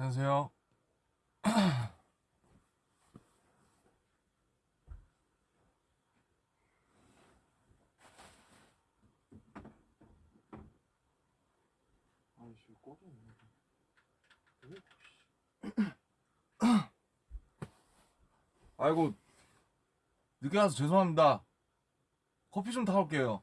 안녕하세요. 아이씨, 꺼져 있네. 아이고, 늦게 와서 죄송합니다. 커피 좀 타올게요.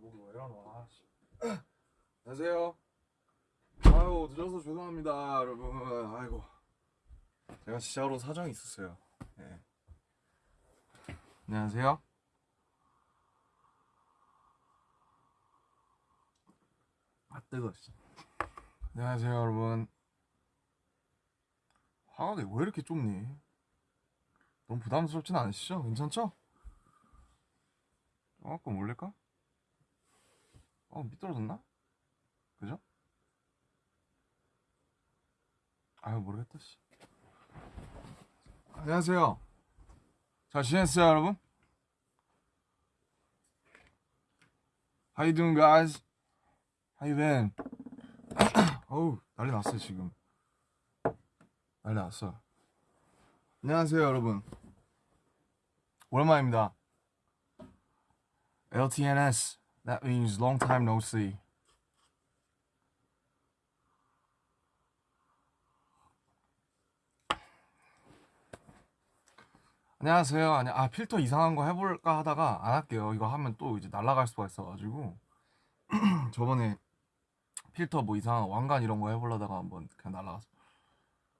목이 왜 이러노 아, 씨. 안녕하세요 아유 늦어서 죄송합니다 여러분 아이고 제가 진짜로 사정이 있었어요 네. 안녕하세요 아 뜨거 씨. 안녕하세요 여러분 화각이 왜 이렇게 좁니 너무 부담스럽진 않으시죠? 괜찮죠? 조금 올릴까? 어 미끄러졌나? 그죠? 아유 모르겠다 씨 안녕하세요 잘 지냈어요 여러분? How you doing guys? How you been? 어우 난리 났어요 지금 난리 났어 안녕하세요 여러분 오랜만입니다 LTNS That means long time no see. 안녕하세요. 아니, 아 필터 이상한 거 해볼까 하다가 안 할게요. 이거 하면 또 이제 날아갈 수가 있어가지고 저번에 필터 뭐 이상한 왕관 이런 거 해보려다가 한번 그냥 날아갔어.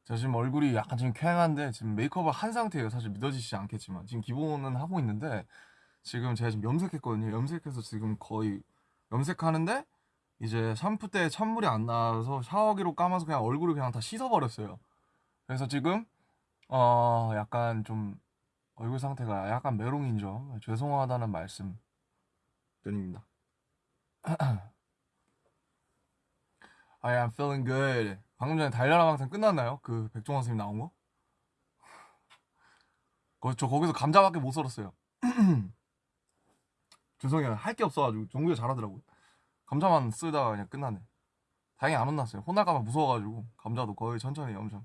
제가 지금 얼굴이 약간 지금 쾌행한데 지금 메이크업을 한 상태예요. 사실 믿어지지 않겠지만 지금 기본은 하고 있는데 지금 제가 지금 염색했거든요. 염색해서 지금 거의 염색하는데 이제 샴푸 때 찬물이 안 나와서 샤워기로 감아서 그냥 얼굴을 그냥 다 씻어버렸어요. 그래서 지금 어 약간 좀 얼굴 상태가 약간 메롱인 점 죄송하다는 말씀 드립니다. I am feeling good. 방금 전에 달려라 방송 끝났나요? 그 백종원 선생님 나온 거? 거- 저 거기서 감자밖에 못 썰었어요. 죄송해요. 할 게 없어가지고 정규가 잘하더라고요. 감자만 쓰다가 그냥 끝나네. 다행히 안 혼났어요. 혼날까봐 무서워가지고 감자도 거의 천천히 엄청.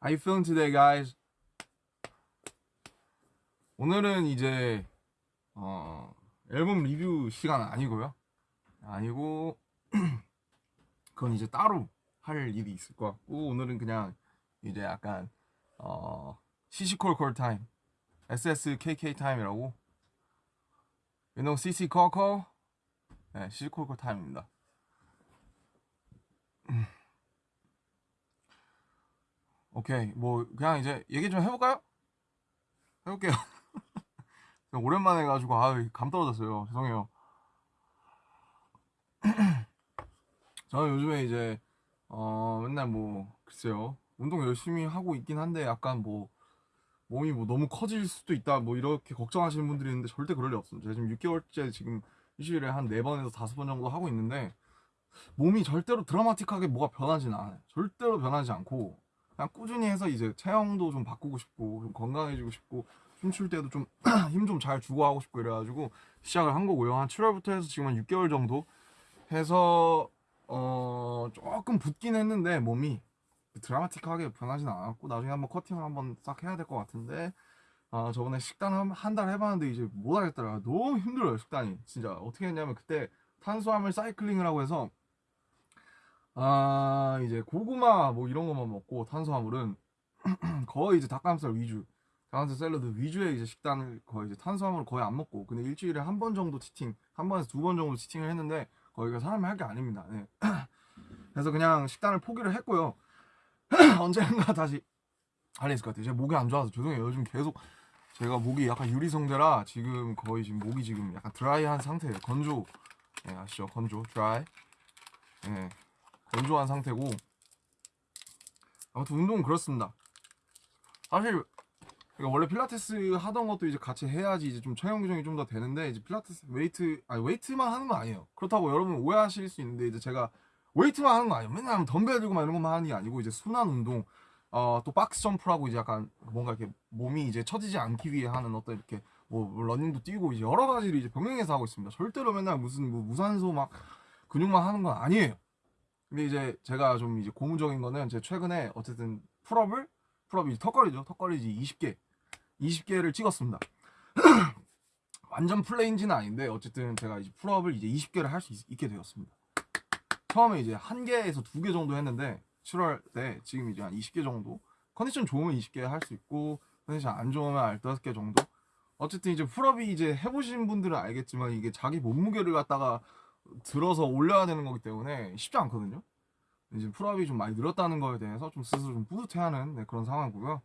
How you feeling today, guys? 오늘은 이제 어, 앨범 리뷰 시간 아니고요. 아니고 그건 이제 따로 할 일이 있을 것 같고 오늘은 그냥 이제 약간 어, 시시콜콜 타임 SSKK 타임이라고? no CC 코코 네 시시콜콜 타임입니다. 음. 오케이 뭐 그냥 이제 얘기 좀 해볼까요? 해볼게요. 오랜만에 해가지고 아감 떨어졌어요. 죄송해요. 저는 요즘에 이제 어 맨날 뭐 글쎄요. 운동 열심히 하고 있긴 한데 약간 뭐 몸이 뭐 너무 커질 수도 있다 뭐 이렇게 걱정하시는 분들이 있는데 절대 그럴 리 없어요 제가 지금 6개월째 지금 일주일에 한 4번에서 5번 정도 하고 있는데 몸이 절대로 드라마틱하게 뭐가 변하진 않아요 절대로 변하지 않고 그냥 꾸준히 해서 이제 체형도 좀 바꾸고 싶고 좀 건강해지고 싶고 춤출 때도 좀 힘 좀 잘 주고 하고 싶고 이래가지고 시작을 한 거고요. 한 7월부터 해서 지금 한 6개월 정도 해서 어 조금 붓긴 했는데 몸이 드라마틱하게 변하진 않았고 나중에 한번 커팅을 한번 싹 해야 될 것 같은데 아 저번에 식단 한달 해봤는데 이제 못하겠더라. 너무 힘들어요 식단이. 진짜 어떻게 했냐면 그때 탄수화물 사이클링을 하고 해서 아 이제 고구마 뭐 이런 것만 먹고 탄수화물은 거의 이제 닭가슴살 위주 닭가슴살 샐러드 위주의 이제 식단을 거의 이제 탄수화물을 거의 안 먹고 근데 일주일에 한 번 정도 치팅 한 번에서 두 번 정도 치팅을 했는데 거기가 사람이 할 게 아닙니다. 네. 그래서 그냥 식단을 포기를 했고요 언젠가 다시. 할수 있을 것 같아요. 제가 목이 안 좋아서. 죄송해요. 요즘 계속 제가 목이 약간 유리성대라 지금 거의 지금 목이 지금 약간 드라이한 상태예요. 건조. 네, 아시죠? 건조. 드라이. 네, 건조한 상태고. 아무튼 운동은 그렇습니다. 사실 그러니까 원래 필라테스 하던 것도 이제 같이 해야지 이제 좀 체형 교정이 좀 더 되는데 이제 필라테스 웨이트 아니 웨이트만 하는 건 아니에요. 그렇다고 여러분 오해하실 수 있는데 이제 제가 웨이트만 하는 거 아니에요. 맨날 덤벨 들고 막 이런 것만 하는 게 아니고 이제 순환 운동 어 또 박스 점프라고 이제 약간 뭔가 이렇게 몸이 이제 처지지 않기 위해 하는 어떤 이렇게 뭐 러닝도 뛰고 이제 여러 가지를 이제 병행해서 하고 있습니다. 절대로 맨날 무슨 뭐 무산소 막 근육만 하는 건 아니에요. 근데 이제 제가 좀 이제 고무적인 거는 제 최근에 어쨌든 pull-up을 pull-up이 턱걸이죠. 턱걸이지 20개 20개를 찍었습니다. 완전 full range는 아닌데 어쨌든 제가 이제 pull-up을 이제 20개를 할 수 있게 되었습니다. 처음에 이제 한 개에서 두 개 정도 했는데 7월 때 지금 이제 한 20개 정도 컨디션 좋으면 20개 할 수 있고 컨디션 안 좋으면 15개 정도 어쨌든 이제 pull-up이 이제 해보신 분들은 알겠지만 이게 자기 몸무게를 갖다가 들어서 올려야 되는 거기 때문에 쉽지 않거든요. 이제 pull-up이 좀 많이 늘었다는 거에 대해서 좀 스스로 좀 뿌듯해하는 네, 그런 상황이고요.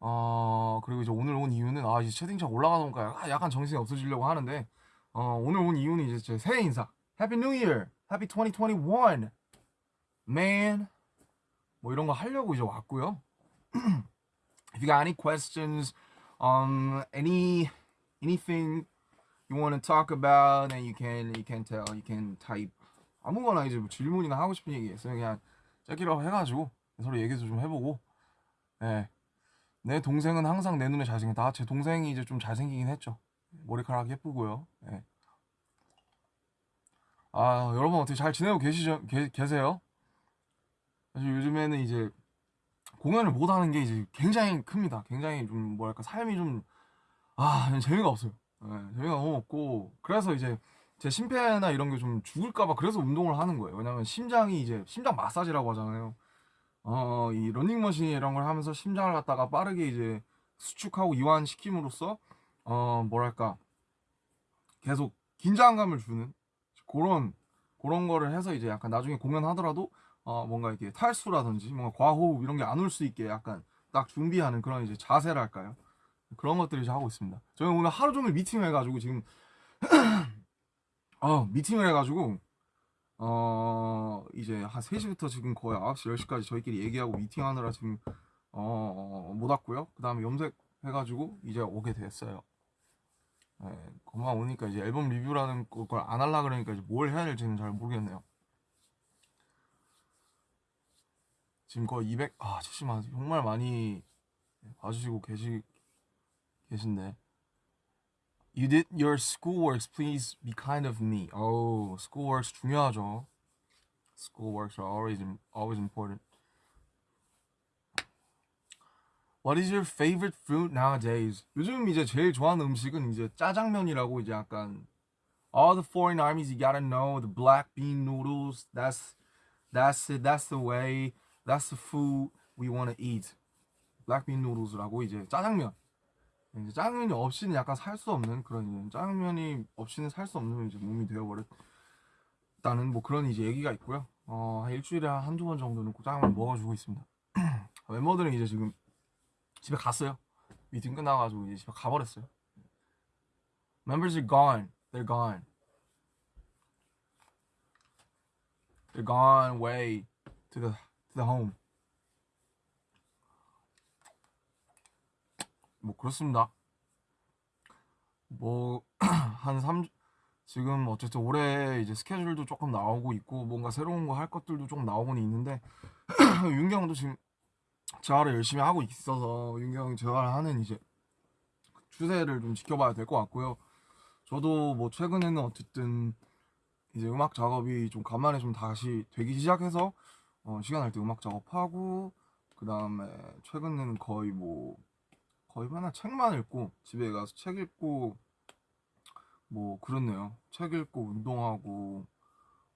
어 그리고 이제 오늘 온 이유는 아 이제 채팅창 올라가다 보니까 약간 정신이 없어지려고 하는데 어 오늘 온 이유는 이제 제 새해 인사 Happy New Year, Happy 2021, man 뭐 이런 거 하려고 이제 왔고요. If you got any questions, um, any anything you want to talk about, then you can you can tell, you can type 아무거나 이제 뭐 질문이나 하고 싶은 얘기 있어요. 그냥 짧기라고 해가지고 서로 얘기도 좀 해보고, 예. 네. 내 동생은 항상 내 눈에 잘생겼다. 아, 제 동생이 이제 좀 잘생기긴 했죠. 머리카락 예쁘고요. 네. 아, 여러분 어떻게 잘 지내고 계시죠? 계, 계세요? 사실 요즘에는 이제 공연을 못 하는 게 이제 굉장히 큽니다. 굉장히 좀 뭐랄까 삶이 좀 아, 재미가 없어요. 네, 재미가 너무 없고 그래서 이제 제 심폐나 이런 게 좀 죽을까봐 그래서 운동을 하는 거예요. 왜냐면 심장이 이제 심장 마사지라고 하잖아요. 어, 이 러닝머신 이런 걸 하면서 심장을 갖다가 빠르게 이제 수축하고 이완시킴으로써 어, 뭐랄까 계속 긴장감을 주는 그런 그런 거를 해서 이제 약간 나중에 공연하더라도 어, 뭔가 이렇게 탈수라든지 뭔가 과호흡 이런 게 안 올 수 있게 약간 딱 준비하는 그런 이제 자세랄까요? 그런 것들을 이제 하고 있습니다. 저는 오늘 하루 종일 미팅을 해가지고 지금 어, 미팅을 해가지고 어 이제 한 3시부터 지금 거의 9시 10시까지 저희끼리 얘기하고 미팅하느라 지금 어못 왔고요 그 다음에 염색 해가지고 이제 오게 됐어요 네, 그만 오니까 이제 앨범 리뷰라는 걸안 할라 그러니까 이제 뭘 해야 될지는 잘 모르겠네요 지금 거의 200, 아, 70만, 정말 많이 봐주시고 계시, 계신데. You did your schoolworks. Please be kind of me. Oh, schoolworks 중요하죠. Schoolworks are always always important. What is your favorite food nowadays? 요즘 이제 제일 좋아하는 음식은 이제 짜장면이라고 이제 약간 all the foreign armies you gotta know the black bean noodles. That's that's it. That's the way. That's the food we want to eat. black bean noodles라고 이제 짜장면. 이제 짜장면이 없이는 약간 살 수 없는 그런 짜장면이 없이는 살 수 없는 이제 몸이 되어버렸다는 뭐 그런 이제 얘기가 있고요. 어, 일주일에 한두 번 정도는 꼭 짜장면 먹어주고 있습니다. 멤버들은 이제 지금 집에 갔어요. 미팅 끝나가지고 이제 집에 가버렸어요. Members are gone. They're gone. They're gone way to the to the home. 뭐 그렇습니다. 뭐 한 3, 지금 어쨌든 올해 이제 스케줄도 조금 나오고 있고 뭔가 새로운 거 할 것들도 조금 나오고는 있는데 윤경도 지금 재활을 열심히 하고 있어서 윤경 재활을 하는 이제 추세를 좀 지켜봐야 될 것 같고요. 저도 뭐 최근에는 어쨌든 이제 음악 작업이 좀 간만에 좀 다시 되기 시작해서 어, 시간 날 때 음악 작업하고 그 다음에 최근에는 거의 뭐 거의 맨날 책만 읽고 집에 가서 책 읽고 뭐 그렇네요. 책 읽고 운동하고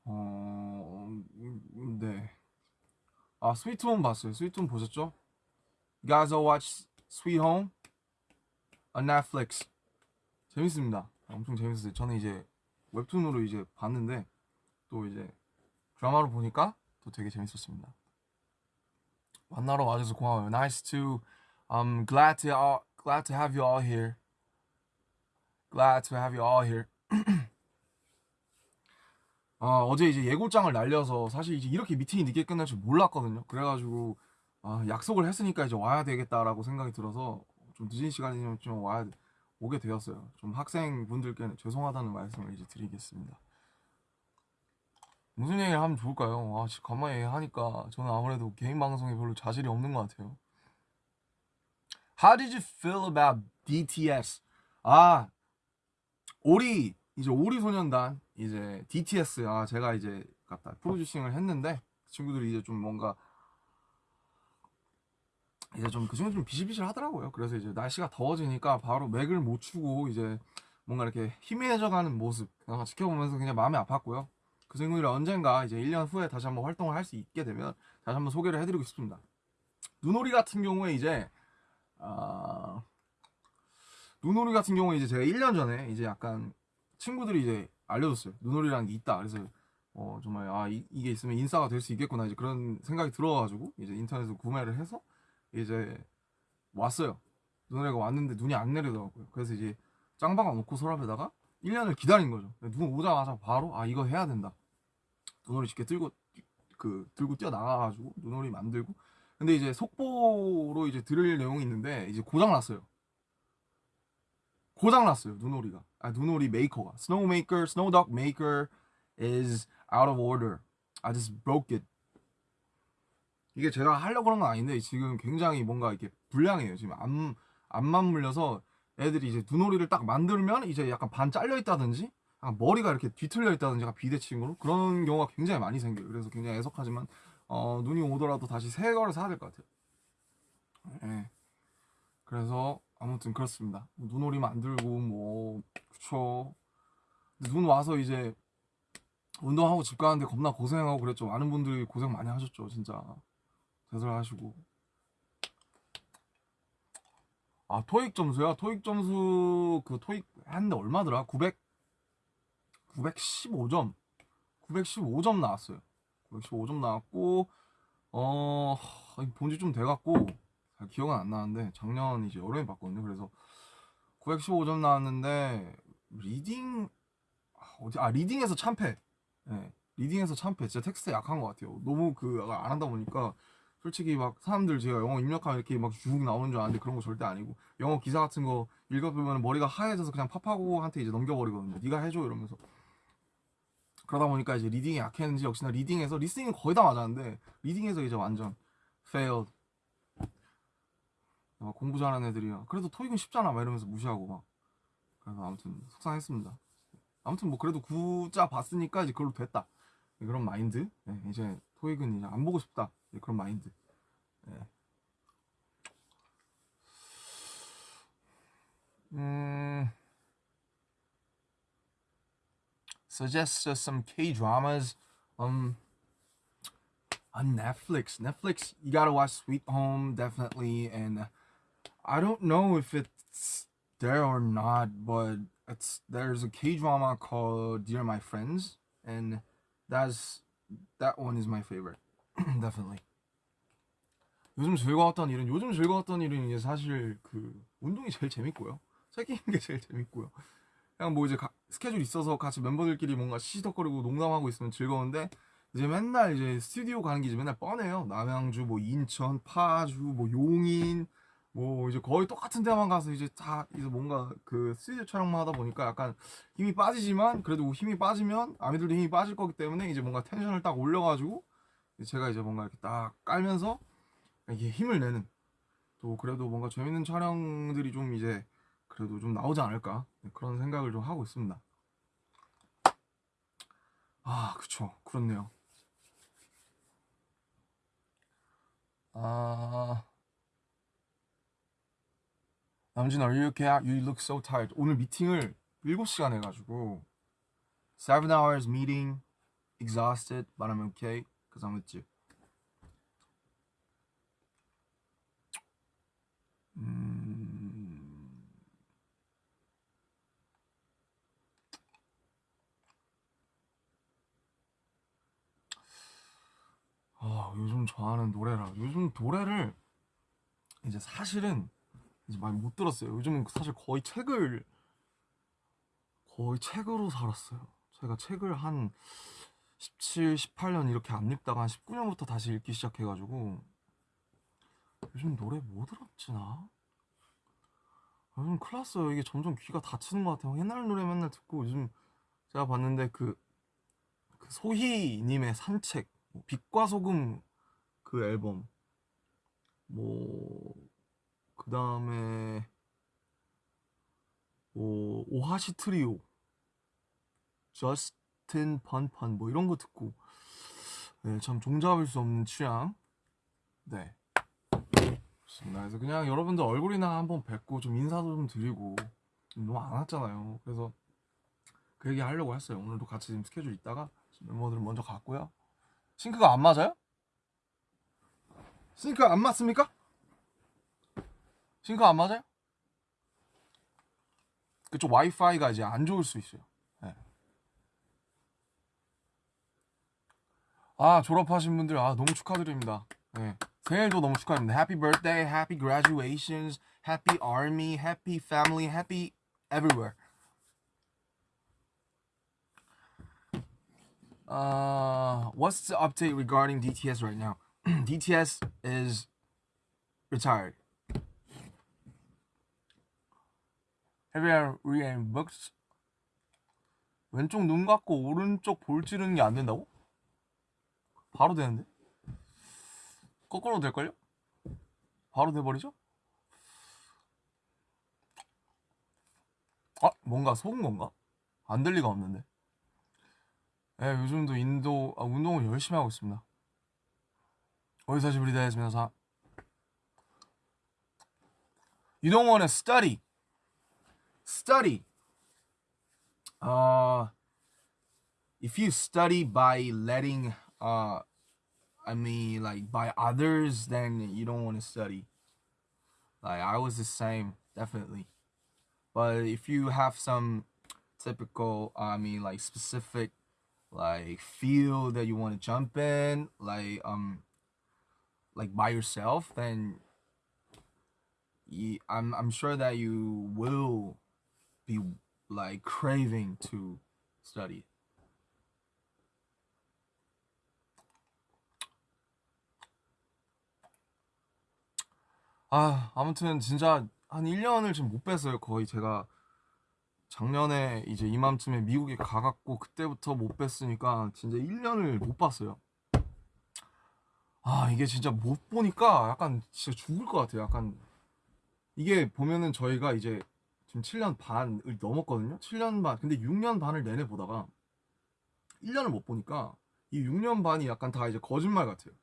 어, 음, 네. 아, 스위트 홈 봤어요. 스위트 홈 보셨죠? You guys all watch Sweet Home on Netflix. 재밌습니다. 엄청 재밌었어요. 저는 이제 웹툰으로 이제 봤는데 또 이제 드라마로 보니까 또 되게 재밌었습니다. 만나러 와줘서 고마워요. Nice to, I'm glad to, all, glad to have you all here. Glad to have you all here. 아, 어제 이제 예고장을 날려서 사실 이제 이렇게 미팅이 늦게 끝날 줄 몰랐거든요. 그래가지고 아, 약속을 했으니까 이제 와야 되겠다라고 생각이 들어서 좀 늦은 시간이면 좀 와야 오게 되었어요. 좀 학생분들께는 죄송하다는 말씀을 이제 드리겠습니다. 무슨 얘기를 하면 좋을까요? 아, 씨, 간만에 하니까 저는 아무래도 개인 방송에 별로 자질이 없는 것 같아요. How did you feel about DTS? 아, 오리 이제 오리 소년단 이제 DTS 아 제가 이제 갖다 프로듀싱을 했는데 그 친구들이 이제 좀 뭔가 이제 좀그 친구 좀 비실비실 하더라고요. 그래서 이제 날씨가 더워지니까 바로 맥을 못 추고 이제 뭔가 이렇게 희미해져가는 모습 그냥 지켜보면서 그냥 마음이 아팠고요. 그 친구들이 언젠가 이제 1년 후에 다시 한번 활동을 할 수 있게 되면 다시 한번 소개를 해드리고 싶습니다. 눈오리 같은 경우에 이제 아 눈오리 같은 경우에 이제 제가 1년 전에 이제 약간 친구들이 이제 알려줬어요. 눈오리라는 게 있다. 그래서 어 정말 아 이, 게 있으면 인싸가 될 수 있겠구나 이제 그런 생각이 들어가지고 이제 인터넷에서 구매를 해서 이제 왔어요. 눈오리가 왔는데 눈이 안 내리더라고요. 그래서 이제 짱박아 놓고 서랍에다가 1년을 기다린 거죠. 눈 오자마자 바로 아 이거 해야 된다. 눈오리 쉽게 들고 그 들고 뛰어 나가가지고 눈오리 만들고 근데 이제 속보로 이제 들을 내용이 있는데 이제 고장 났어요. 고장 났어요 눈오리가. 아 눈오리 메이커가 Snowmaker, Snowdog Maker is out of order. I just broke it. 이게 제가 하려고 그런 건 아닌데 지금 굉장히 뭔가 이렇게 불량해요. 지금 안 안만 물려서 애들이 이제 눈오리를 딱 만들면 이제 약간 반 잘려 있다든지 약간 머리가 이렇게 뒤틀려 있다든지 약간 비대칭 으로 그런 경우가 굉장히 많이 생겨요. 그래서 굉장히 애석하지만 어, 눈이 오더라도 다시 새 거를 사야 될 것 같아요. 예. 그래서 아무튼 그렇습니다. 눈 오리 만들고 뭐 그쵸. 눈 와서 이제 운동하고 집 가는데 겁나 고생하고 그랬죠. 많은 분들이 고생 많이 하셨죠, 진짜. 대설하시고. 아 토익 점수야? 토익 점수 그 토익 했는데 얼마더라? 900 915점 915점 나왔어요 915점 나왔고 어 본지 좀 돼갖고 잘 기억은 안 나는데 작년 이제 여름에 봤거든요 그래서 915점 나왔는데 reading 아, 어디 아 reading에서 참패 네, reading에서 참패 진짜 텍스트 약한 것 같아요 너무 그 안 한다 보니까 솔직히 막 사람들 제가 영어 입력하면 이렇게 막 쭉 나오는 줄 아는데 그런 거 절대 아니고 영어 기사 같은 거 읽어보면 머리가 하얘져서 그냥 파파고한테 이제 넘겨버리거든요. 네가 해줘 이러면서 그러다 보니까 이제 reading이 약했는지 역시나 reading에서 listening은 거의 다 맞았는데 reading에서 이제 완전 failed. 막 공부 잘하는 애들이야. 그래도 토익은 쉽잖아 막 이러면서 무시하고 막 그래서 아무튼 속상했습니다. 아무튼 뭐 그래도 구자 봤으니까 이제 그걸로 됐다. 그런 마인드. 네, 이제 토익은 이제 안 보고 싶다. 그런 마인드. 네. 음, suggest some K dramas. Um, on Netflix. Netflix, you gotta watch Sweet Home definitely, and I don't know if it's there or not, but it's there's a K drama called Dear My Friends, and that's that one is my favorite. definitely. 요즘 즐거웠던 일은 요즘 즐거웠던 일은 이제 사실 그 운동이 제일 재밌고요. 책 읽는 게 제일 재밌고요. 그냥 뭐 이제 가, 스케줄 있어서 같이 멤버들끼리 뭔가 시시덕거리고 농담하고 있으면 즐거운데 이제 맨날 이제 스튜디오 가는 게 이제 맨날 뻔해요. 남양주, 뭐 인천, 파주, 뭐 용인, 뭐 이제 거의 똑같은 데만 가서 이제 다 이제 뭔가 그 스튜디오 촬영만 하다 보니까 약간 힘이 빠지지만 그래도 힘이 빠지면 아미들도 힘이 빠질 거기 때문에 이제 뭔가 텐션을 딱 올려가지고 제가 이제 뭔가 이렇게 딱 깔면서 이게 힘을 내는 또 그래도 뭔가 재밌는 촬영들이 좀 이제 그래도 좀 나오지 않을까 네, 그런 생각을 좀 하고 있습니다. 아 그쵸 그렇네요. 아 남진 are you okay? You look so tired. 오늘 미팅을 7시간 해가지고 7 hours meeting exhausted but I'm okay because I'm with you. 음... 아 요즘 좋아하는 노래라 요즘 노래를 이제 사실은 이제 많이 못 들었어요. 요즘은 사실 거의 책을 거의 책으로 살았어요. 제가 책을 한 17, 18년 이렇게 안 읽다가 한 19년부터 다시 읽기 시작해가지고 요즘 노래 뭐 들었지 나? 요즘 큰일 났어요. 이게 점점 귀가 다치는 것 같아요. 옛날 노래 맨날 듣고 요즘 제가 봤는데 그, 그 소희님의 산책, 뭐 빛과 소금 그 앨범, 뭐, 그 다음에, 뭐, 오하시 트리오, 저스틴 판판, 뭐 이런 거 듣고, 네, 참 종잡을 수 없는 취향. 네. 그래서 그냥 여러분들 얼굴이나 한번 뵙고 좀 인사도 좀 드리고 너무 안 왔잖아요. 그래서 그 얘기 하려고 했어요. 오늘도 같이 지금 스케줄 있다가 멤버들 먼저 갔고요. 싱크가 안 맞아요? 싱크 안 맞습니까? 싱크 안 맞아요? 그쪽 와이파이가 이제 안 좋을 수 있어요. 네. 아 졸업하신 분들 아 너무 축하드립니다. 네. 생일도 너무 축하합니다. Happy birthday, happy graduations, happy army, happy family, happy everywhere. Uh, what's the update regarding DTS right now? DTS is retired. You read books? 왼쪽 눈 감고 오른쪽 볼 찌르는 게 안 된다고? 바로 되는데? 거꾸로 될걸요? 바로 돼버리죠? 아 뭔가 속은 건가? 안 될 리가 없는데 예, 요즘도 인도 아, 운동을 열심히 하고 있습니다 어디서 want to study Study uh, If you study by letting uh, I mean, like by others, then you don't want to study. Like I was the same, definitely. But if you have some typical, I mean, like specific, like field that you want to jump in, like um, like by yourself, then you, I'm I'm sure that you will be like craving to study. 아, 아무튼 진짜 한 1년을 지금 못 뺐어요. 거의 제가 작년에 이제 이맘쯤에 미국에 가갖고 그때부터 못 뺐으니까 진짜 1년을 못 봤어요. 아, 이게 진짜 못 보니까 약간 진짜 죽을 것 같아요. 약간 이게 보면은 저희가 이제 지금 7년 반을 넘었거든요. 7년 반. 근데 6년 반을 내내 보다가 1년을 못 보니까 이 6년 반이 약간 다 이제 거짓말 같아요.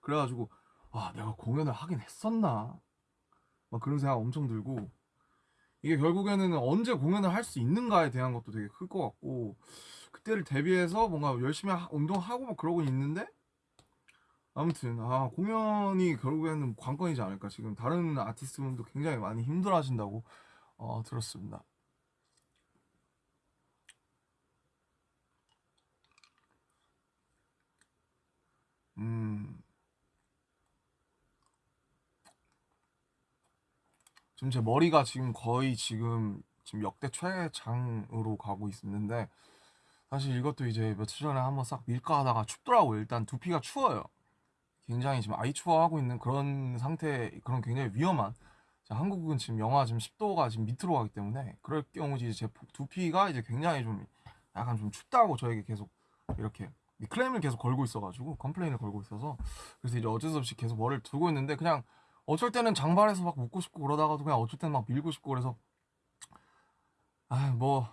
그래가지고 아 내가 공연을 하긴 했었나 막 그런 생각 엄청 들고 이게 결국에는 언제 공연을 할 수 있는가에 대한 것도 되게 클 것 같고 그때를 대비해서 뭔가 열심히 하, 운동하고 막 그러고 있는데 아무튼 아 공연이 결국에는 관건이지 않을까 지금 다른 아티스트분도 굉장히 많이 힘들어 하신다고 어, 들었습니다 음 지금 제 머리가 지금 거의 지금 지금 역대 최장으로 가고 있는데 사실 이것도 이제 며칠 전에 한번 싹 밀까 하다가 춥더라고요. 일단 두피가 추워요. 굉장히 지금 아이 추워하고 있는 그런 상태, 그런 굉장히 위험한. 한국은 지금 영하 지금 10도가 지금 밑으로 가기 때문에 그럴 경우 이제 제 두피가 이제 굉장히 좀 약간 좀 춥다고 저에게 계속 이렇게 클레임을 계속 걸고 있어가지고 complain을 걸고 있어서 그래서 이제 어쩔 수 없이 계속 머리를 두고 있는데 그냥 어쩔 때는 장발해서 막 묶고 싶고 그러다가도 그냥 어쩔 때는 막 밀고 싶고 그래서 아 뭐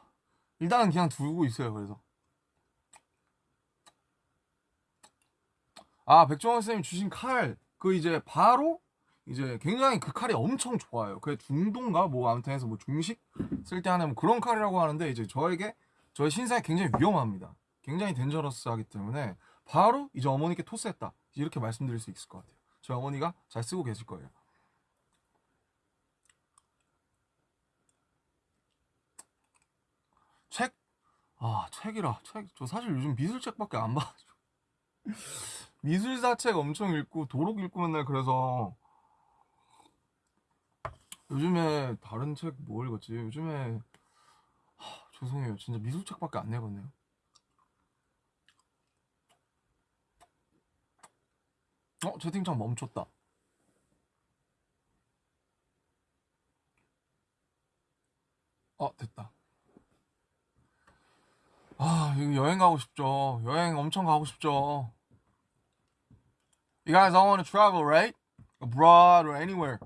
일단은 그냥 두고 있어요 그래서 아 백종원 쌤이 주신 칼 그 이제 바로 이제 굉장히 그 칼이 엄청 좋아요. 그 중동가? 뭐 아무튼 해서 뭐 중식 쓸 때 하는 뭐 그런 칼이라고 하는데 이제 저에게 저의 신상에 굉장히 위험합니다. 굉장히 덴저러스하기 때문에 바로 이제 어머니께 토스했다. 이렇게 말씀드릴 수 있을 것 같아요. 저희 어머니가 잘 쓰고 계실 거예요. 책? 아 책이라. 책. 저 사실 요즘 미술책밖에 안 봐가지고 미술사 책 엄청 읽고 도록 읽고 맨날 그래서 요즘에 다른 책 뭐 읽었지? 요즘에 하, 죄송해요. 진짜 미술책밖에 안 내봤네요. 어? 채팅창 멈췄다. 어 됐다. 아 여행 가고 싶죠. 여행 엄청 가고 싶죠 You guys all want to travel, right? Abroad or anywhere.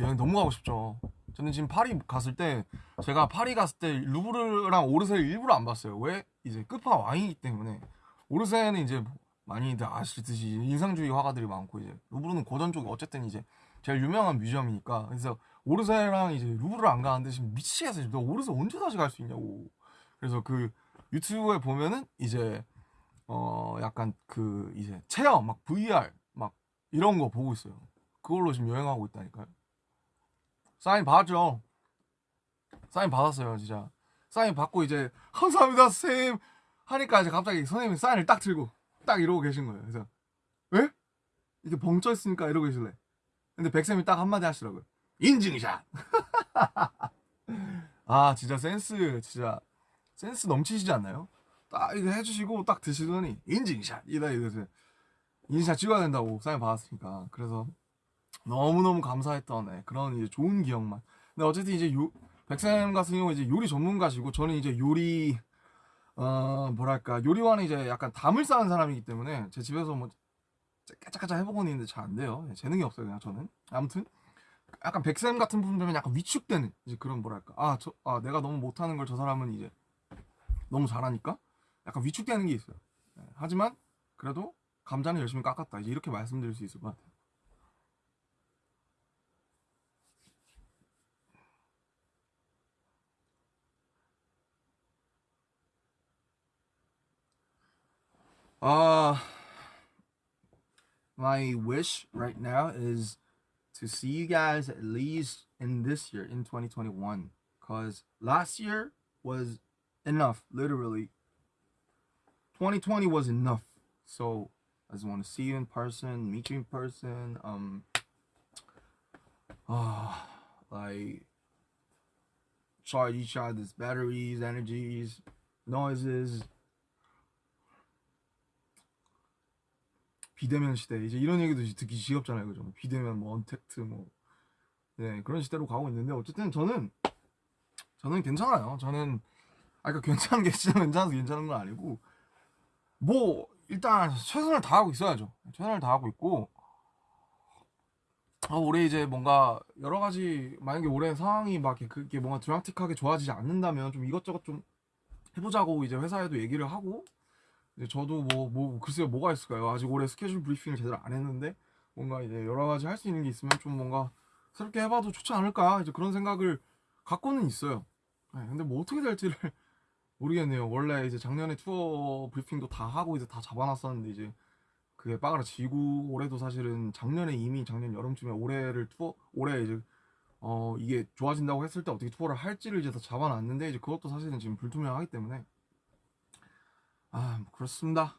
여행 너무 가고 싶죠. 저는 지금 파리 갔을 때 제가 파리 갔을 때 루브르랑 오르세를 일부러 안 봤어요. 왜? 이제 끝판 왕이기 때문에 오르세는 이제 많이들 아시듯이 인상주의 화가들이 많고 이제 루브르는 고전 쪽이 어쨌든 이제 제일 유명한 뮤지엄이니까 그래서 오르세랑 이제 루브르를 안 가는데 지금 미치겠어. 너 오르세 언제 다시 갈 수 있냐고. 그래서 그 유튜브에 보면은 이제 어 약간 그 이제 체험 막 VR 막 이런 거 보고 있어요. 그걸로 지금 여행하고 있다니까요. 사인 받았죠. 사인 받았어요, 진짜. 사인 받고 이제 감사합니다, 선생님 하니까 이제 갑자기 선생님이 사인을 딱 들고 딱 이러고 계신 거예요. 그래서 왜? 이렇게 벙쪄 있으니까 이러고 계실래. 근데 백쌤이 딱 한마디 하시더라고요. 인증샷. 아 진짜 센스 진짜 센스 넘치시지 않나요? 딱 이거 해주시고 딱 드시더니? 인증샷. 이다 이러세요. 인증샷 찍어야 된다고 사인 받았으니까. 그래서 너무너무 감사했던 네, 그런 이제 좋은 기억만. 근데 어쨌든 이제 요 백쌤 같은 경우 이제 요리 전문가시고 저는 이제 요리 어 뭐랄까 요리와는 이제 약간 담을 쌓은 사람이기 때문에 제 집에서 뭐 까짝까짝 해보고는 있는데 잘 안 돼요. 네, 재능이 없어요 그냥 저는. 아무튼 약간 백쌤 같은 부분 되면 약간 위축되는 이제 그런 뭐랄까. 아저아 내가 너무 못하는 걸 저 사람은 이제 너무 잘하니까 약간 위축되는 게 있어요 네, 하지만 그래도 감자는 열심히 깎았다 이제 이렇게 말씀드릴 수 있을 것 같아요 Uh, my wish right now is to see you guys at least in this year, in 2021. Because last year was enough, literally. 2020 was enough. So I just want to see you in person, meet you in person. Um, uh, like charge each other's batteries, energies, noises. 비대면 시대 이제 이런 얘기도 듣기 지겹잖아요 그죠 비대면 뭐 언택트 뭐 네, 그런 시대로 가고 있는데 어쨌든 저는 저는 괜찮아요 저는 아 그러니까 괜찮은 게 진짜 괜찮아서 괜찮은 건 아니고 뭐 일단 최선을 다하고 있어야죠 최선을 다하고 있고 아, 올해 이제 뭔가 여러 가지 만약에 올해 상황이 막 그게 뭔가 드라마틱하게 좋아지지 않는다면 좀 이것저것 좀 해보자고 이제 회사에도 얘기를 하고 이제 저도 뭐, 뭐, 글쎄요, 뭐가 있을까요? 아직 올해 스케줄 브리핑을 제대로 안 했는데, 뭔가 이제 여러 가지 할 수 있는 게 있으면 좀 뭔가 새롭게 해봐도 좋지 않을까? 이제 그런 생각을 갖고는 있어요. 네, 근데 뭐 어떻게 될지를 모르겠네요. 원래 이제 작년에 투어 브리핑도 다 하고 이제 다 잡아놨었는데, 이제 그게 빠그라지고, 올해도 사실은 작년에 이미 작년 여름쯤에 올해를 투어, 올해 이제 어, 이게 좋아진다고 했을 때 어떻게 투어를 할지를 이제 다 잡아놨는데, 이제 그것도 사실은 지금 불투명하기 때문에, 아뭐 그렇습니다.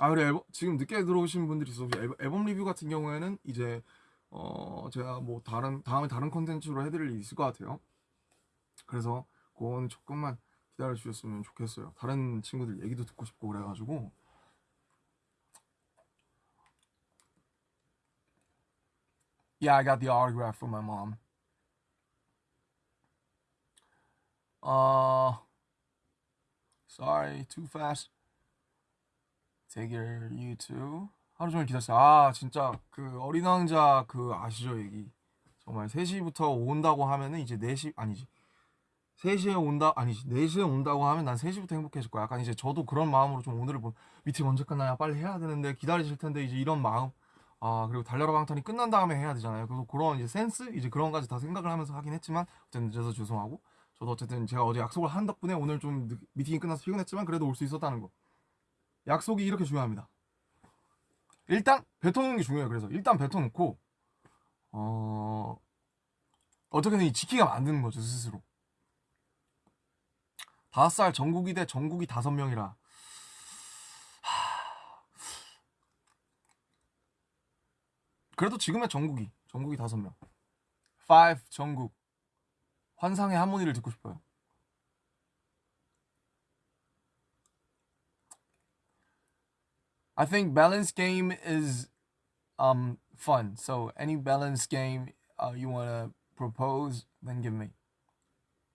아 그래 앨범, 지금 늦게 들어오신 분들이 있어서 앨범, 앨범 리뷰 같은 경우에는 이제 어 제가 뭐 다른 다음에 다른 컨텐츠로 해드릴 일이 있을 것 같아요. 그래서 그건 조금만 기다려 주셨으면 좋겠어요. 다른 친구들 얘기도 듣고 싶고 그래가지고 Yeah, I got the autograph from my mom. Uh, sorry, too fast. Take your you too. 하루 종일 기다렸어요. 아 진짜 그 어린 왕자 그 아시죠 얘기 정말 3시부터 온다고 하면은 이제 4시 아니지 3시에 온다 아니지 4시에 온다고 하면 난 3시부터 행복해질 거야. 약간 이제 저도 그런 마음으로 좀 오늘을 본 미팅 언제 끝나냐 빨리 해야 되는데 기다리실 텐데 이제 이런 마음 아 그리고 달려라 방탄이 끝난 다음에 해야 되잖아요. 그래서 그런 이제 센스 이제 그런 까지 다 생각을 하면서 하긴 했지만 어쨌든 늦어서 죄송하고 저도 어쨌든 제가 어제 약속을 한 덕분에 오늘 좀 늦- 미팅이 끝나서 피곤했지만 그래도 올 수 있었다는 거. 약속이 이렇게 중요합니다. 일단 뱉어놓는 게 중요해요. 그래서 일단 뱉어놓고 어 어떻게든 이 지키가 만드는 거죠 스스로. 다섯 살 전국이 대 전국이 다섯 명이라. 그래도 지금의 전국이 전국이 다섯 명. 5 전국 환상의 하모니를 듣고 싶어요. I think balance game is um fun. So any balance game uh, you wanna propose, then give me.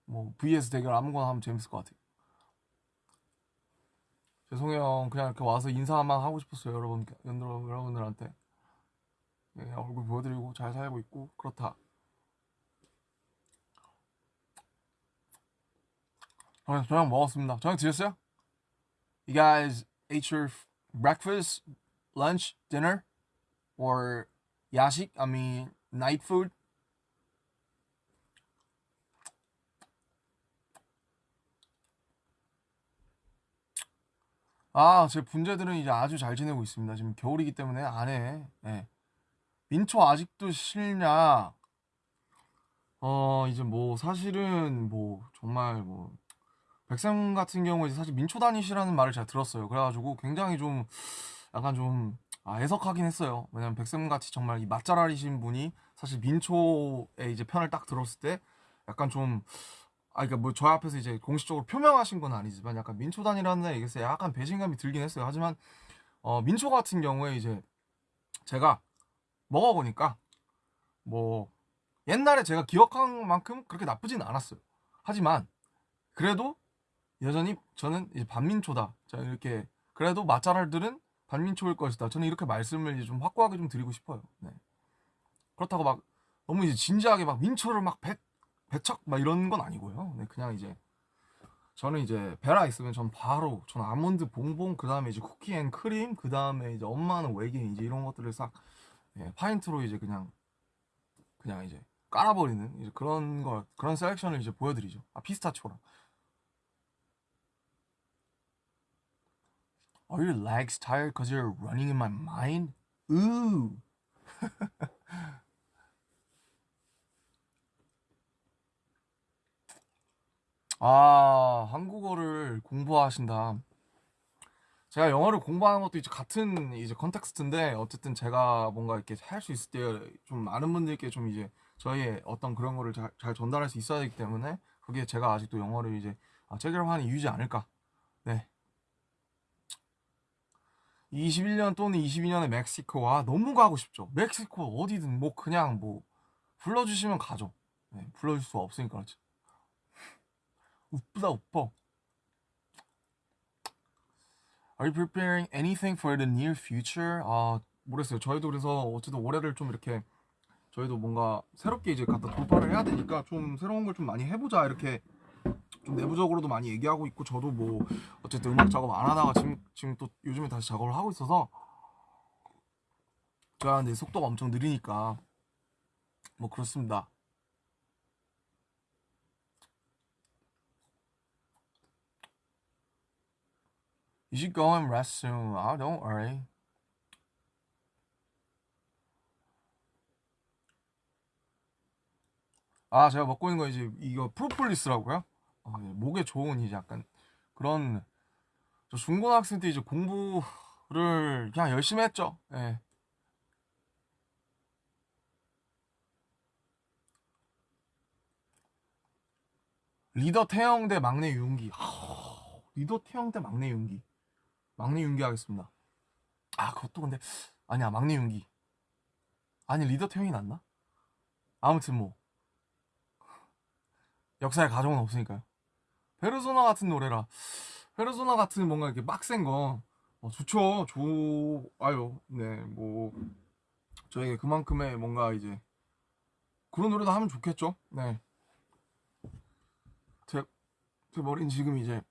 뭐 vs 대결 아무거나 하면 재밌을 것 같아요. 죄송해요. 그냥 이렇게 와서 인사만 하고 싶었어요, 여러분, 여러분 여러분들한테. 예, 얼굴 보여드리고 잘 살고 있고 그렇다. 저녁, 저녁 먹었습니다. 저녁 드셨어요? You guys ate your breakfast, lunch, dinner, or 야식? I mean night food? 아, 제 분재들은 이제 아주 잘 지내고 있습니다. 지금 겨울이기 때문에 안 해. 예. 민초 아직도 싫냐? 어, 이제 뭐 사실은 뭐 정말 뭐 백쌤 같은 경우에 사실 민초 다니시라는 말을 제가 들었어요. 그래가지고 굉장히 좀 약간 좀 아, 애석하긴 했어요. 왜냐면 백쌤 같이 정말 이 맛잘알이신 분이 사실 민초의 이제 편을 딱 들었을 때 약간 좀 아, 그러니까 뭐 저 앞에서 이제 공식적으로 표명하신 건 아니지만 약간 민초 단이라는 얘기에서 약간 배신감이 들긴 했어요. 하지만 어, 민초 같은 경우에 이제 제가 먹어보니까 뭐 옛날에 제가 기억한 만큼 그렇게 나쁘진 않았어요. 하지만 그래도 여전히 저는 이제 반민초다. 자 이렇게 그래도 맛잘알들은 반민초일 것이다. 저는 이렇게 말씀을 이제 좀 확고하게 좀 드리고 싶어요. 네. 그렇다고 막 너무 이제 진지하게 막 민초를 막 배, 배척 막 이런 건 아니고요. 네, 그냥 이제 저는 이제 베라 있으면 전 바로 전 아몬드 봉봉 그 다음에 이제 쿠키 앤 크림 그 다음에 이제 엄마는 외계인 이제 이런 것들을 싹 예, 파인트로 이제 그냥 그냥 이제 깔아버리는 이제 그런 걸 그런 selection을 이제 보여드리죠. 아 피스타치오랑. Are your legs tired because you're running in my mind? Ooh. 아, 한국어를 공부하신다. 제가 영어를 공부하는 것도 이제 같은 이제 컨텍스트인데 어쨌든 제가 뭔가 이렇게 할 수 있을 때 좀 많은 분들께 좀 이제 저희의 어떤 그런 거를 잘, 잘 전달할 수 있어야 되기 때문에 그게 제가 아직도 영어를 이제 아, 체결하는 이유지 않을까. 네. 21년 또는 22년에 멕시코 와 너무 가고 싶죠. 멕시코 어디든 뭐 그냥 뭐 불러주시면 가죠. 네, 불러줄 수 없으니까 그렇죠. 우쁘다 우뻐. Are you preparing anything for the near future? 아 모르겠어요. 저희도 그래서 어쨌든 올해를 좀 이렇게 저희도 뭔가 새롭게 이제 갖다 돌파를 해야 되니까 좀 새로운 걸 좀 많이 해보자 이렇게 좀 내부적으로도 많이 얘기하고 있고 저도 뭐 어쨌든 음악 작업 안 하다가 지금 지금 또 요즘에 다시 작업을 하고 있어서 제가 근데 속도가 엄청 느리니까 뭐 그렇습니다. You should go and rest soon. Ah, don't worry. 아, 제가 먹고 있는 거 이제 이거 프로폴리스라고요? 어, 예, 목에 좋은 이제 약간 그런 저 중고등학생 때 이제 공부를 그냥 열심히 했죠. 예. 리더 태영 대 막내 윤기. 하, 리더 태영 대 막내 윤기. 막내 윤기 하겠습니다. 아, 그것도 근데 아니야, 막내 윤기. 아니, 리더 태영이 낫나? 아무튼 뭐 역사의 가정은 없으니까요. 페르소나 같은 노래라. 페르소나 같은 뭔가 이렇게 빡센 거 어, 좋죠. 좋아요. 네, 뭐 저에게 그만큼의 뭔가 이제 그런 노래도 하면 좋겠죠. 네. 제, 제 머리는 지금 이제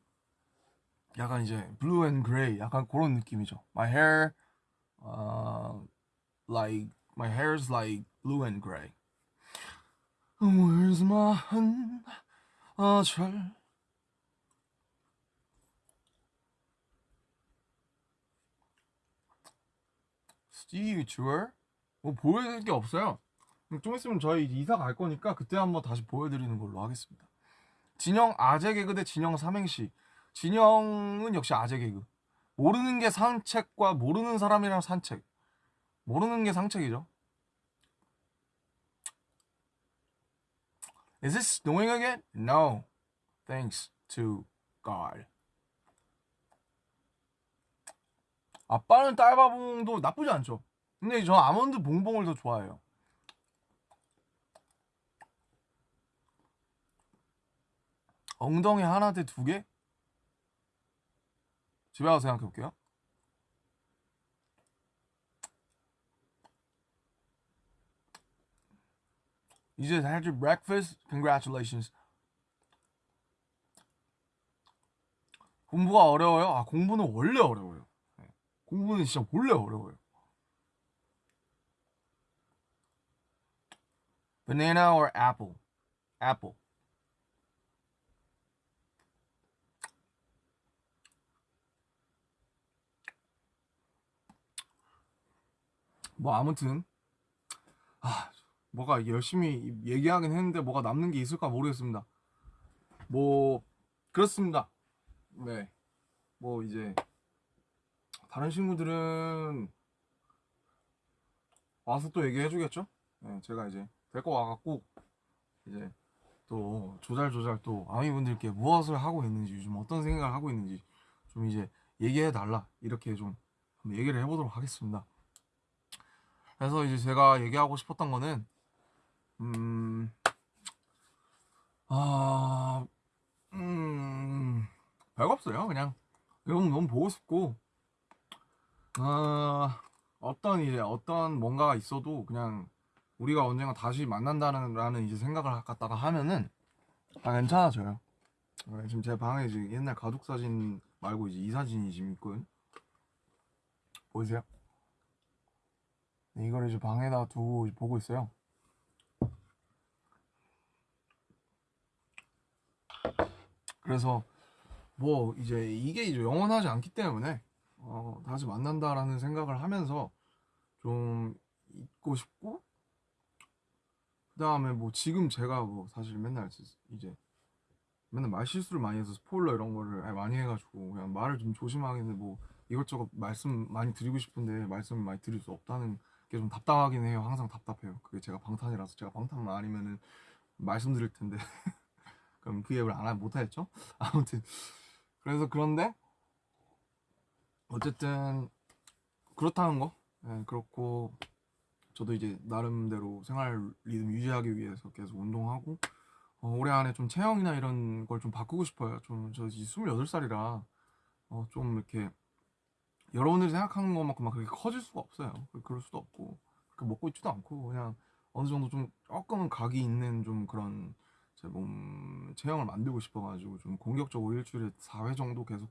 약간 이제 blue and gray 약간 그런 느낌이죠. My hair, uh, like my hair's like blue and gray. Where's my hand? 아, Tour? 뭐 보여드릴 게 없어요. 좀 있으면 저희 이사 갈 거니까 그때 한번 다시 보여드리는 걸로 하겠습니다. 진영 아재 개그 대 진영 삼행시. 진영은 역시 아재 개그. 모르는 게 산책과 모르는 사람이랑 산책. 모르는 게 상책이죠. Is this snowing again? No. Thanks to God. 아빠는 딸바봉도 나쁘지 않죠. 근데 저 아몬드 봉봉을 더 좋아해요. 엉덩이 하나 대 두 개? 집에 가서 생각해 볼게요. You just had your breakfast? Congratulations. 공부가 어려워요? 아, 공부는 원래 어려워요. 네. 공부는 진짜 원래 어려워요. Banana or apple? Apple. 뭐 아무튼 아 뭐가 열심히 얘기하긴 했는데 뭐가 남는 게 있을까 모르겠습니다. 뭐 그렇습니다. 네. 뭐 이제 다른 친구들은 와서 또 얘기해 주겠죠? 네, 제가 이제 데리고 와갖고 이제 또 조잘조잘 또 아미분들께 무엇을 하고 있는지 요즘 어떤 생각을 하고 있는지 좀 이제 얘기해 달라 이렇게 좀 얘기를 해보도록 하겠습니다. 그래서 이제 제가 얘기하고 싶었던 거는 음, 아, 음, 별거 없어요. 그냥 너무 너무 보고 싶고, 아, 어떤 이제 어떤 뭔가가 있어도 그냥 우리가 언젠가 다시 만난다는 이제 생각을 갖다가 하면은 다 괜찮아져요. 네, 지금 제 방에 지금 옛날 가족 사진 말고 이제 이 사진이 지금 있거든. 보이세요? 네, 이거를 이제 방에다 두고 보고 있어요. 그래서 뭐 이제 이게 이제 영원하지 않기 때문에 어, 다시 만난다라는 생각을 하면서 좀 있고 싶고 그 다음에 뭐 지금 제가 뭐 사실 맨날 이제 맨날 말 실수를 많이 해서 스포일러 이런 거를 많이 해가지고 그냥 말을 좀 조심하겠는데 뭐 이것저것 말씀 많이 드리고 싶은데 말씀 많이 드릴 수 없다는 게 좀 답답하긴 해요. 항상 답답해요. 그게 제가 방탄이라서 제가 방탄만 아니면은 말씀드릴 텐데. 그럼 그 앱을 안 못하겠죠? 아무튼. 그래서 그런데 어쨌든 그렇다는 거. 네, 그렇고 저도 이제 나름대로 생활 리듬 유지하기 위해서 계속 운동하고 어, 올해 안에 좀 체형이나 이런 걸 좀 바꾸고 싶어요. 좀저 이제 28살이라 어, 좀 이렇게 여러분들이 생각하는 것만큼 막 그렇게 커질 수가 없어요. 그럴 수도 없고 그렇게 먹고 있지도 않고 그냥 어느 정도 좀 조금은 각이 있는 좀 그런 제 몸 체형을 만들고 싶어가지고 좀 공격적으로 일주일에 4회 정도 계속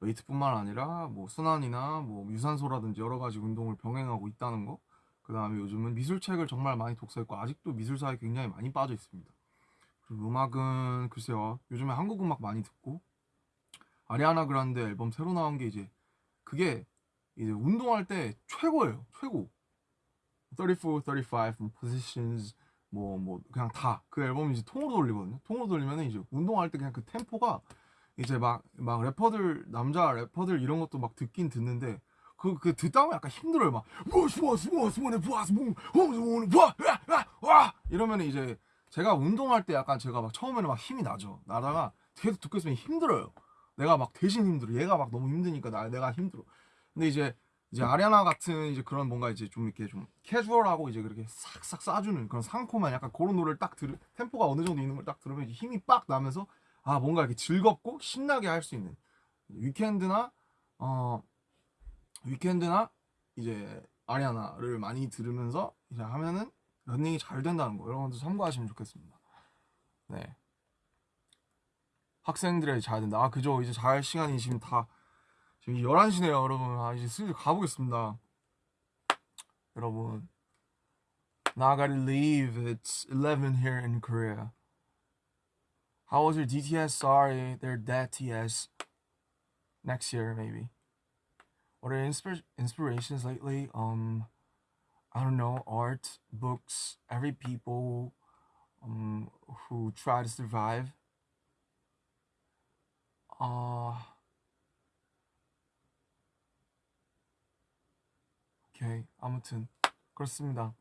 웨이트뿐만 아니라 뭐 순환이나 뭐 유산소라든지 여러 가지 운동을 병행하고 있다는 거. 그 다음에 요즘은 미술책을 정말 많이 독서했고 아직도 미술사에 굉장히 많이 빠져 있습니다. 그리고 음악은 글쎄요 요즘에 한국 음악 많이 듣고 아리아나 그란데 앨범 새로 나온 게 이제 그게 이제 운동할 때 최고예요 최고 34, 35 positions 뭐뭐 그냥 다 그 앨범 이제 통으로 돌리거든요 통으로 돌리면 이제 운동할 때 그냥 그 템포가 이제 막 막 래퍼들 남자 래퍼들 이런 것도 막 듣긴 듣는데 그, 그 듣다 보면 약간 힘들어요. 막, 와! 이러면 이제 제가 운동할 때 약간 제가 막 처음에는 막 힘이 나죠. 나다가 계속 듣고 있으면 힘들어요. 내가 막 대신 힘들어. 얘가 막 너무 힘드니까 나, 내가 힘들어. 근데 이제 이제 아리아나 같은 이제 그런 뭔가 이제 좀 이렇게 좀 캐주얼하고 이제 그렇게 싹싹 쏴주는 그런 상콤한 약간 그런 노래를 딱 들으 템포가 어느 정도 있는 걸 딱 들으면 힘이 빡 나면서 아 뭔가 이렇게 즐겁고 신나게 할 수 있는 위켄드나 어 위켄드나 이제 아리아나를 많이 들으면서 이제 하면은 런닝이 잘 된다는 거 여러분들 참고하시면 좋겠습니다. 네. 학생들에게 잘 된다. 아 그죠. 이제 잘 시간이 지금 다 지금 11시네요, 여러분. 아 이제 슬슬 가보겠습니다. 여러분. Now I gotta leave. It's 11 here in Korea. How was your DTS? Sorry, they're dead TS. Next year, maybe. What are inspir- inspirations lately? Um, I don't know, art, books, every people um, who try to survive. Uh, 오케이, 아무튼 그렇습니다.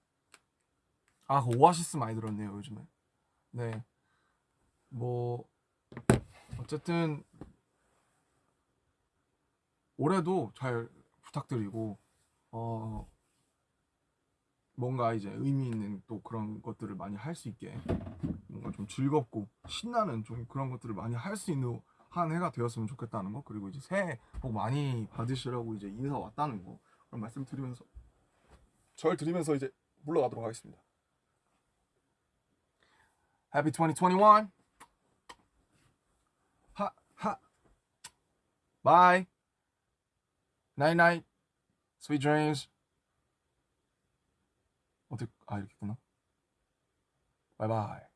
아, 그 오아시스 많이 들었네요, 요즘에. 네. 뭐 어쨌든 올해도 잘 부탁드리고 어 뭔가 이제 의미 있는 또 그런 것들을 많이 할 수 있게 뭔가 좀 즐겁고 신나는 좀 그런 것들을 많이 할 수 있는 한 해가 되었으면 좋겠다는 거 그리고 이제 새해 복 많이 받으시라고 이제 인사 왔다는 거 그런 말씀 드리면서 절 드리면서 이제 물러가도록 하겠습니다. Happy 2021. 하, 하. Bye. Night night. Sweet dreams. 어떻게 아 이렇게 했구나. 바이바이.